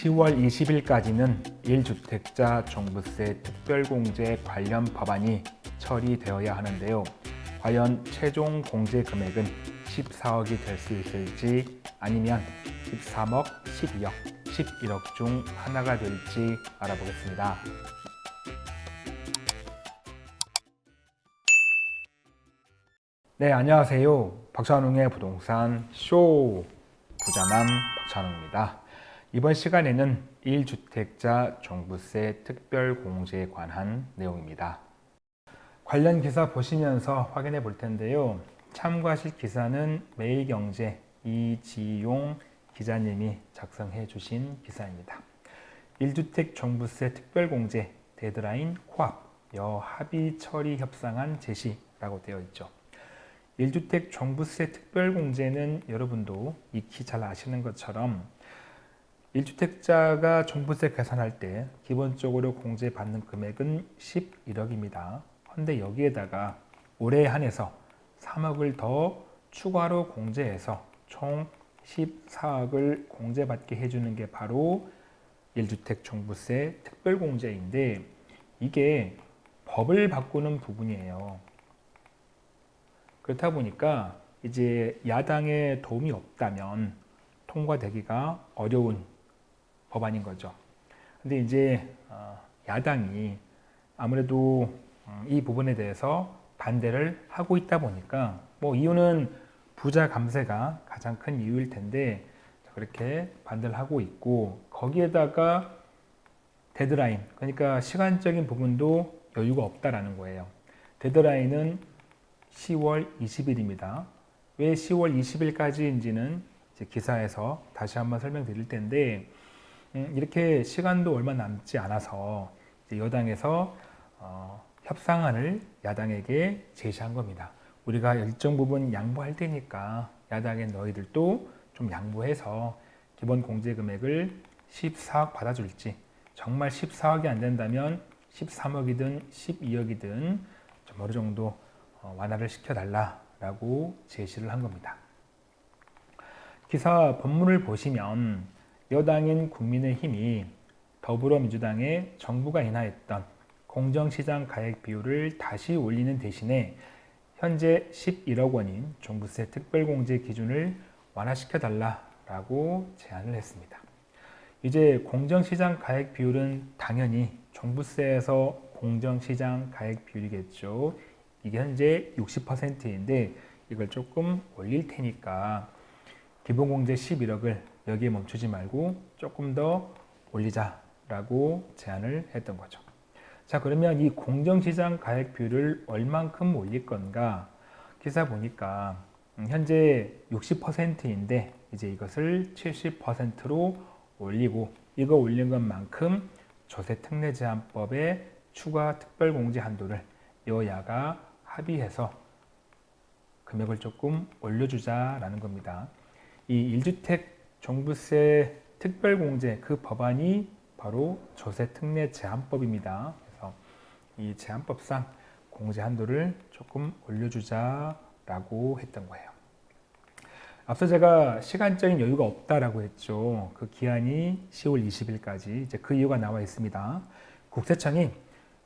10월 20일까지는 1주택자 종부세 특별공제 관련 법안이 처리되어야 하는데요. 과연 최종 공제 금액은 14억이 될 수 있을지 아니면 13억, 12억, 11억 중 하나가 될지 알아보겠습니다. 네, 안녕하세요. 박찬웅의 부동산 쇼 부자남 박찬웅입니다. 이번 시간에는 1주택자 종부세 특별공제에 관한 내용입니다. 관련 기사 보시면서 확인해 볼 텐데요. 참고하실 기사는 매일경제 이지용 기자님이 작성해 주신 기사입니다. 1주택 종부세 특별공제 데드라인 코앞 여합의 처리 협상안 제시라고 되어 있죠. 1주택 종부세 특별공제는 여러분도 익히 잘 아시는 것처럼 1주택자가 종부세 계산할 때 기본적으로 공제받는 금액은 11억입니다. 그런데 여기에다가 올해 한해서 3억을 더 추가로 공제해서 총 14억을 공제받게 해주는 게 바로 1주택 종부세 특별공제인데 이게 법을 바꾸는 부분이에요. 그렇다 보니까 이제 야당의 도움이 없다면 통과되기가 어려운 법안인 거죠. 근데 이제 어, 야당이 아무래도 음, 이 부분에 대해서 반대를 하고 있다 보니까 뭐 이유는 부자 감세가 가장 큰 이유일 텐데 그렇게 반대를 하고 있고 거기에다가 데드라인 그러니까 시간적인 부분도 여유가 없다라는 거예요. 데드라인은 10월 20일입니다. 왜 10월 20일까지인지는 기사에서 다시 한번 설명드릴 텐데 음, 이렇게 시간도 얼마 남지 않아서 여당에서 어, 협상안을 야당에게 제시한 겁니다. 우리가 일정 부분 양보할 테니까 야당의 너희들도 좀 양보해서 기본 공제 금액을 14억 받아줄지 정말 14억이 안 된다면 13억이든 12억이든 좀 어느 정도 어, 완화를 시켜달라라고 제시를 한 겁니다. 기사 본문을 보시면 여당인 국민의힘이 더불어민주당의 정부가 인하했던 공정시장 가액 비율을 다시 올리는 대신에 현재 11억 원인 종부세 특별공제 기준을 완화시켜달라고 제안을 했습니다. 이제 공정시장 가액 비율은 당연히 종부세에서 공정시장 가액 비율이겠죠. 이게 현재 60%인데 이걸 조금 올릴 테니까 기본공제 11억을 여기에 멈추지 말고 조금 더 올리자라고 제안을 했던 거죠. 자 그러면 이 공정시장 가액 비율을 얼만큼 올릴 건가 기사 보니까 음, 현재 60%인데 이제 이것을 70%로 올리고 이거 올린 것만큼 조세 특례 제한법의 추가 특별공제 한도를 여야가 합의해서 금액을 조금 올려주자라는 겁니다. 이 1주택 종부세 특별공제 그 법안이 바로 조세 특례 제한법입니다. 그래서 이 제한법상 공제 한도를 조금 올려주자라고 했던 거예요. 앞서 제가 시간적인 여유가 없다라고 했죠. 그 기한이 10월 20일까지 이제 그 이유가 나와 있습니다. 국세청이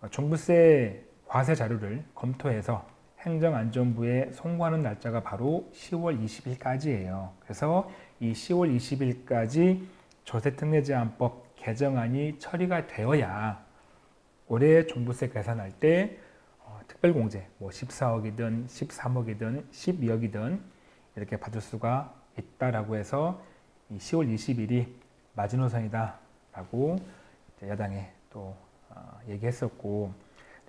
종부세 과세 자료를 검토해서 행정안전부에 송구하는 날짜가 바로 10월 20일까지예요. 그래서 이 10월 20일까지 조세특례제한법 개정안이 처리가 되어야 올해 종부세 계산할 때 어, 특별공제 뭐 14억이든 13억이든 12억이든 이렇게 받을 수가 있다라고 해서 이 10월 20일이 마지노선이다 라고 야당에 또 어, 얘기했었고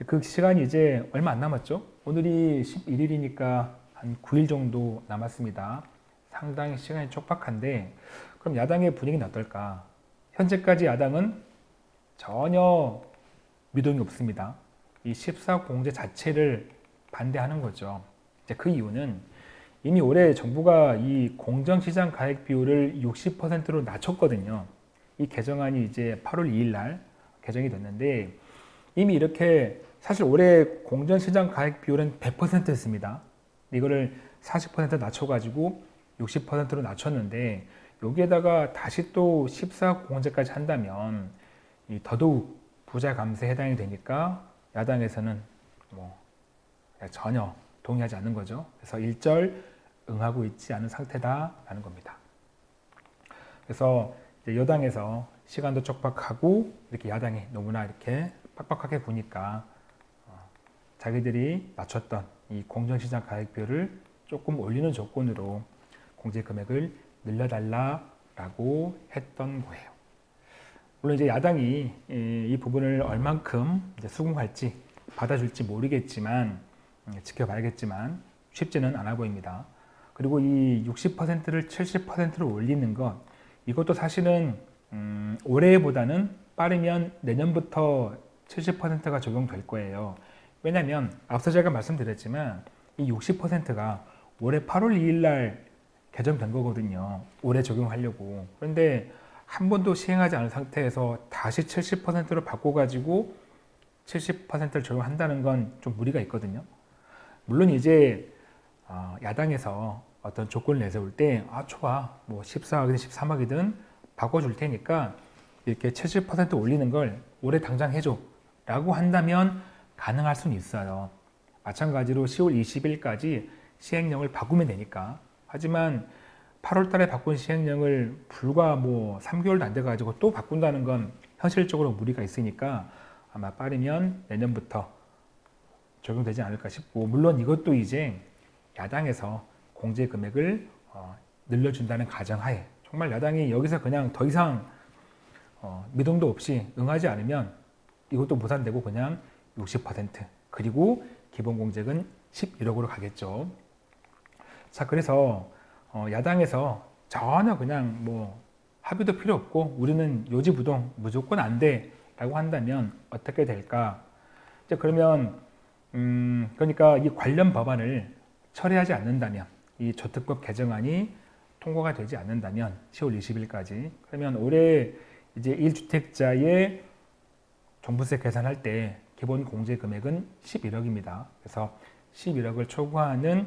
그 시간이 이제 얼마 안 남았죠. 오늘이 11일이니까 한 9일 정도 남았습니다. 상당히 시간이 촉박한데 그럼 야당의 분위기는 어떨까? 현재까지 야당은 전혀 미동이 없습니다. 이 14공제 자체를 반대하는 거죠. 이제 그 이유는 이미 올해 정부가 이 공정시장 가액 비율을 60%로 낮췄거든요. 이 개정안이 이제 8월 2일 날 개정이 됐는데 이미 이렇게 사실 올해 공전시장 가액 비율은 100%였습니다. 이거를 40% 낮춰가지고 60%로 낮췄는데 여기에다가 다시 또 14억 공제까지 한다면 이 더더욱 부자 감세에 해당이 되니까 야당에서는 뭐 전혀 동의하지 않는 거죠. 그래서 일절 응하고 있지 않은 상태다라는 겁니다. 그래서 여당에서 시간도 촉박하고 이렇게 야당이 너무나 이렇게 빡빡하게 보니까 어, 자기들이 낮췄던 이 공정시장 가액비율을 조금 올리는 조건으로 공제 금액을 늘려달라라고 했던 거예요. 물론 이제 야당이 이 부분을 얼만큼 수긍할지 받아줄지 모르겠지만 음, 지켜봐야겠지만 쉽지는 않아 보입니다. 그리고 이 60%를 70%로 올리는 것 이것도 사실은 음, 올해보다는 빠르면 내년부터 70%가 적용될 거예요. 왜냐하면 앞서 제가 말씀드렸지만 이 60%가 올해 8월 2일 날 개정된 거거든요. 올해 적용하려고. 그런데 한 번도 시행하지 않은 상태에서 다시 70%로 바꿔가지고 70%를 적용한다는 건 좀 무리가 있거든요. 물론 이제 어, 야당에서 어떤 조건을 내세울 때, 아, 좋아. 뭐 14억이든 13억이든 바꿔줄 테니까 이렇게 70% 올리는 걸 올해 당장 해줘. 라고 한다면 가능할 수는 있어요. 마찬가지로 10월 20일까지 시행령을 바꾸면 되니까. 하지만 8월 달에 바꾼 시행령을 불과 뭐 3개월도 안 돼가지고 또 바꾼다는 건 현실적으로 무리가 있으니까 아마 빠르면 내년부터 적용되지 않을까 싶고 물론 이것도 이제 야당에서 공제 금액을 어, 늘려준다는 가정하에 정말 야당이 여기서 그냥 더 이상 어, 미동도 없이 응하지 않으면 이것도 무산되고 그냥 60% 그리고 기본 공제금 11억으로 가겠죠. 자 그래서 어, 야당에서 전혀 그냥 뭐 합의도 필요 없고 우리는 요지부동 무조건 안 돼 라고 한다면 어떻게 될까? 이제 그러면 음 그러니까 이 관련 법안을 처리하지 않는다면 이 저특법 개정안이 통과가 되지 않는다면 10월 20일까지. 그러면 올해 이제 1주택자의 종부세 계산할 때 기본 공제 금액은 11억입니다. 그래서 11억을 초과하는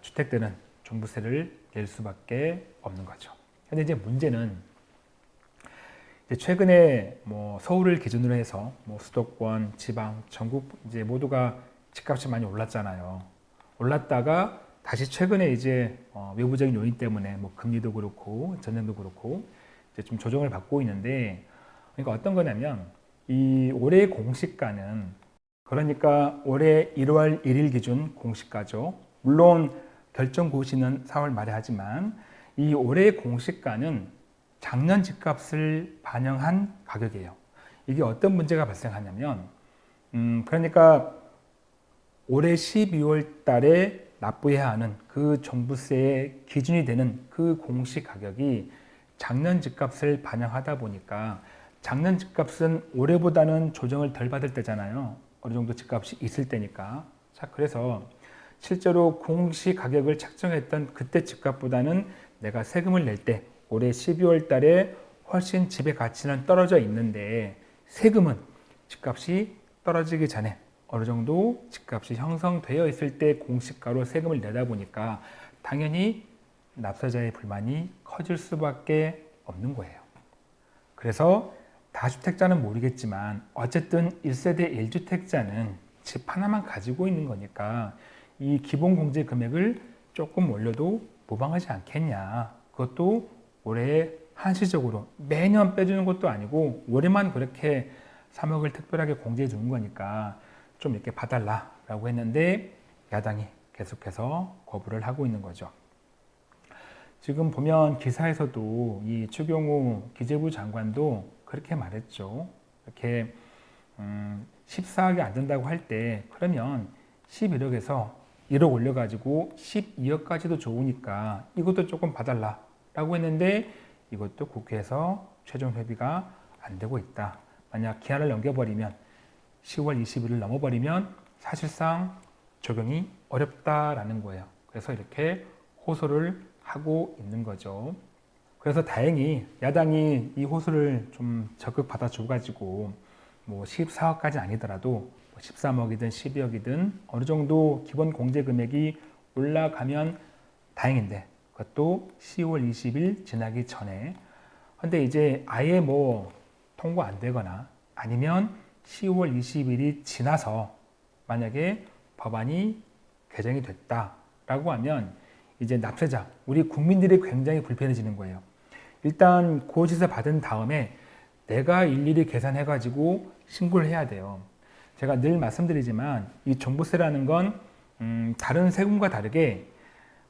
주택들은 종부세를 낼 수밖에 없는 거죠. 근데 이제 문제는 이제 최근에 뭐 서울을 기준으로 해서 뭐 수도권, 지방, 전국 이제 모두가 집값이 많이 올랐잖아요. 올랐다가 다시 최근에 이제 어 외부적인 요인 때문에 뭐 금리도 그렇고 전쟁도 그렇고 이제 좀 조정을 받고 있는데 그러니까 어떤 거냐면 이 올해 공시가는 그러니까 올해 1월 1일 기준 공시가죠. 물론 결정 고시는 4월 말에 하지만 이 올해 공시가는 작년 집값을 반영한 가격이에요. 이게 어떤 문제가 발생하냐면 음 그러니까 올해 12월 달에 납부해야 하는 그 종부세의 기준이 되는 그 공시 가격이 작년 집값을 반영하다 보니까 작년 집값은 올해보다는 조정을 덜 받을 때잖아요. 어느 정도 집값이 있을 때니까. 자, 그래서 실제로 공시 가격을 책정했던 그때 집값보다는 내가 세금을 낼 때 올해 12월 달에 훨씬 집의 가치는 떨어져 있는데 세금은 집값이 떨어지기 전에 어느 정도 집값이 형성되어 있을 때 공시가로 세금을 내다 보니까 당연히 납세자의 불만이 커질 수밖에 없는 거예요. 그래서 다주택자는 모르겠지만 어쨌든 1세대 1주택자는 집 하나만 가지고 있는 거니까 이 기본 공제 금액을 조금 올려도 무방하지 않겠냐. 그것도 올해 한시적으로 매년 빼주는 것도 아니고 올해만 그렇게 3억을 특별하게 공제해 주는 거니까 좀 이렇게 봐달라 라고 했는데 야당이 계속해서 거부를 하고 있는 거죠. 지금 보면 기사에서도 이 추경호 기재부 장관도 그렇게 말했죠. 이렇게 음, 14억이 안 된다고 할 때 그러면 11억에서 1억 올려가지고 12억까지도 좋으니까 이것도 조금 봐달라 라고 했는데 이것도 국회에서 최종 협의가 안 되고 있다. 만약 기한을 넘겨버리면 10월 20일을 넘어버리면 사실상 적용이 어렵다라는 거예요. 그래서 이렇게 호소를 하고 있는 거죠. 그래서 다행히 야당이 이 호소를 좀 적극 받아줘가지고 뭐 14억까지 아니더라도 13억이든 뭐 12억이든 어느 정도 기본 공제 금액이 올라가면 다행인데 그것도 10월 20일 지나기 전에. 근데 이제 아예 뭐 통과 안 되거나 아니면 10월 20일이 지나서 만약에 법안이 개정이 됐다라고 하면 이제 납세자, 우리 국민들이 굉장히 불편해지는 거예요. 일단 고지서 받은 다음에 내가 일일이 계산해 가지고 신고를 해야 돼요. 제가 늘 말씀드리지만 이 종부세라는 건 음, 다른 세금과 다르게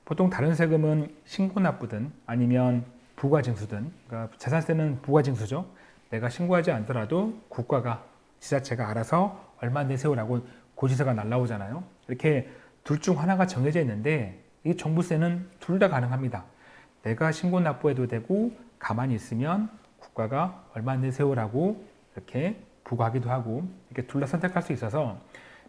보통 다른 세금은 신고 납부든 아니면 부가징수든 그러니까 재산세는 부가징수죠. 내가 신고하지 않더라도 국가가 지자체가 알아서 얼마 내세우라고 고지서가 날라오잖아요. 이렇게 둘 중 하나가 정해져 있는데 이 종부세는 둘 다 가능합니다. 내가 신고 납부해도 되고 가만히 있으면 국가가 얼마 내세우라고 이렇게 부과하기도 하고 이렇게 둘다 선택할 수 있어서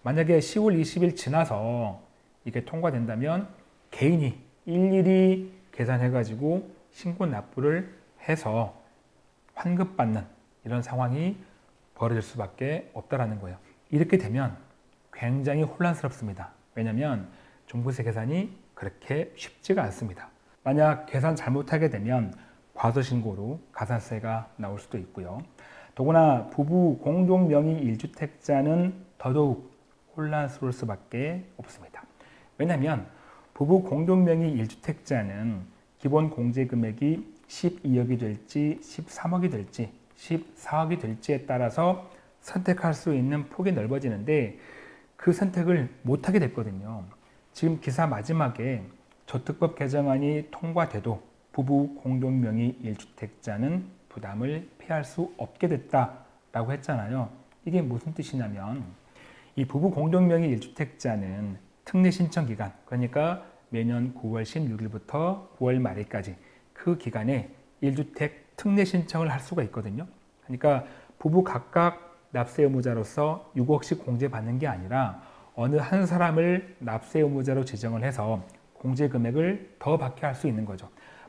만약에 10월 20일 지나서 이게 통과된다면 개인이 일일이 계산해가지고 신고 납부를 해서 환급받는 이런 상황이 벌어질 수밖에 없다라는 거예요. 이렇게 되면 굉장히 혼란스럽습니다. 왜냐하면 종부세 계산이 그렇게 쉽지가 않습니다. 만약 계산 잘못하게 되면 과소신고로 가산세가 나올 수도 있고요. 더구나 부부 공동 명의 1주택자는 더더욱 혼란스러울 수밖에 없습니다. 왜냐하면 부부 공동 명의 1주택자는 기본 공제 금액이 12억이 될지 13억이 될지 14억이 될지에 따라서 선택할 수 있는 폭이 넓어지는데 그 선택을 못하게 됐거든요. 지금 기사 마지막에 저특법 개정안이 통과돼도 부부 공동명의 1주택자는 부담을 피할 수 없게 됐다라고 했잖아요. 이게 무슨 뜻이냐면 이 부부 공동명의 1주택자는 특례 신청 기간 그러니까 매년 9월 16일부터 9월 말일까지 그 기간에 1주택 특례 신청을 할 수가 있거든요. 그러니까 부부 각각 납세 의무자로서 6억씩 공제받는 게 아니라 어느 한 사람을 납세 의무자로 지정을 해서 공제 금액을 더 받게 할 수 있는 거죠.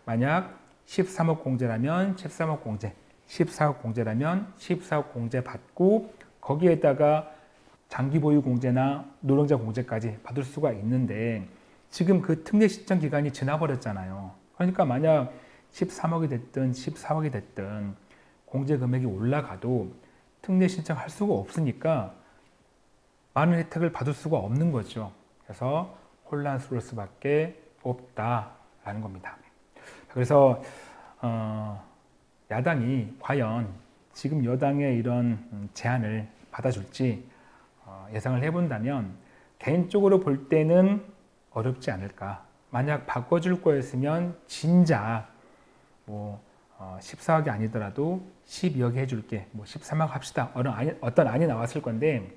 만약 13억 공제라면 13억 공제, 14억 공제라면 14억 공제 받고 거기에다가 장기 보유 공제나 노동자 공제까지 받을 수가 있는데 지금 그 특례 신청 기간이 지나버렸잖아요. 그러니까 만약 13억이 됐든 14억이 됐든 공제 금액이 올라가도 특례 신청할 수가 없으니까 많은 혜택을 받을 수가 없는 거죠. 그래서 혼란스러울 수밖에 없다라는 겁니다. 그래서 어, 야당이 과연 지금 여당의 이런 제안을 받아줄지 어, 예상을 해본다면 개인적으로 볼 때는 어렵지 않을까. 만약 바꿔줄 거였으면 진작 뭐 어, 14억이 아니더라도 12억에 해줄게. 뭐 13억 합시다. 어떤 안이, 어떤 안이 나왔을 건데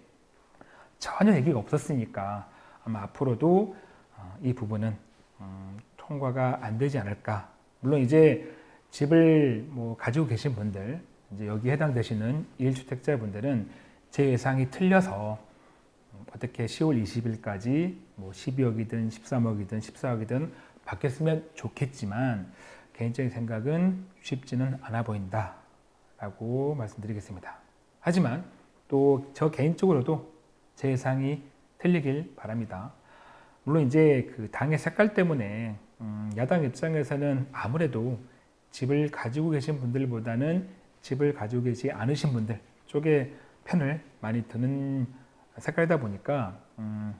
전혀 얘기가 없었으니까 아마 앞으로도 어, 이 부분은 음, 통과가 안 되지 않을까. 물론 이제 집을 뭐 가지고 계신 분들, 이제 여기 해당되시는 1주택자 분들은 제 예상이 틀려서 어떻게 10월 20일까지 뭐 12억이든 13억이든 14억이든 바뀌었으면 좋겠지만 개인적인 생각은 쉽지는 않아 보인다 라고 말씀드리겠습니다. 하지만 또 저 개인적으로도 제 예상이 틀리길 바랍니다. 물론 이제 그 당의 색깔 때문에 음 야당 입장에서는 아무래도 집을 가지고 계신 분들보다는 집을 가지고 계시지 않으신 분들 쪽에 편을 많이 드는 색깔이다 보니까 음,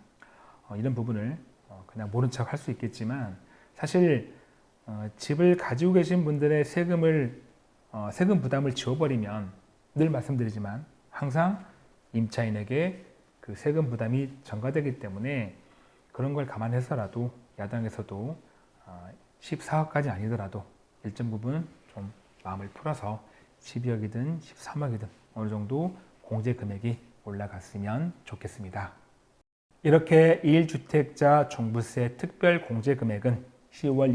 어, 이런 부분을 어, 그냥 모른 척 할 수 있겠지만 사실 어, 집을 가지고 계신 분들의 세금을 어, 세금 부담을 지워버리면 늘 말씀드리지만 항상 임차인에게 그 세금 부담이 전가되기 때문에 그런 걸 감안해서라도 야당에서도 14억까지 어, 아니더라도 일정 부분 좀 마음을 풀어서 12억이든 13억이든 어느 정도 공제 금액이 올라갔으면 좋겠습니다. 이렇게 1주택자 종부세 특별 공제 금액은 10월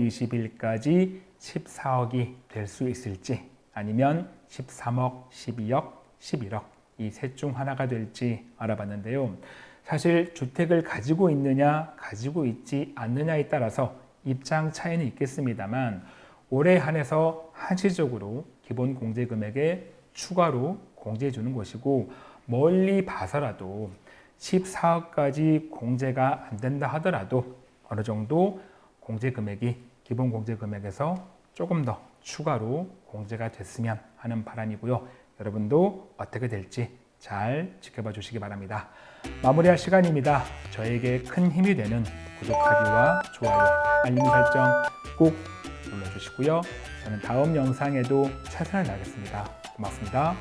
20일까지 14억이 될 수 있을지 아니면 13억, 12억, 11억 이 셋 중 하나가 될지 알아봤는데요. 사실 주택을 가지고 있느냐 가지고 있지 않느냐에 따라서 입장 차이는 있겠습니다만 올해 한해서 한시적으로 기본 공제 금액에 추가로 공제해 주는 것이고 멀리 봐서라도 14억까지 공제가 안 된다 하더라도 어느 정도 공제 금액이 기본 공제 금액에서 조금 더 추가로 공제가 됐으면 하는 바람이고요. 여러분도 어떻게 될지 잘 지켜봐 주시기 바랍니다. 마무리할 시간입니다. 저에게 큰 힘이 되는 구독하기와 좋아요, 알림 설정 꼭 눌러주시고요. 저는 다음 영상에도 최선을 다하겠습니다. 고맙습니다.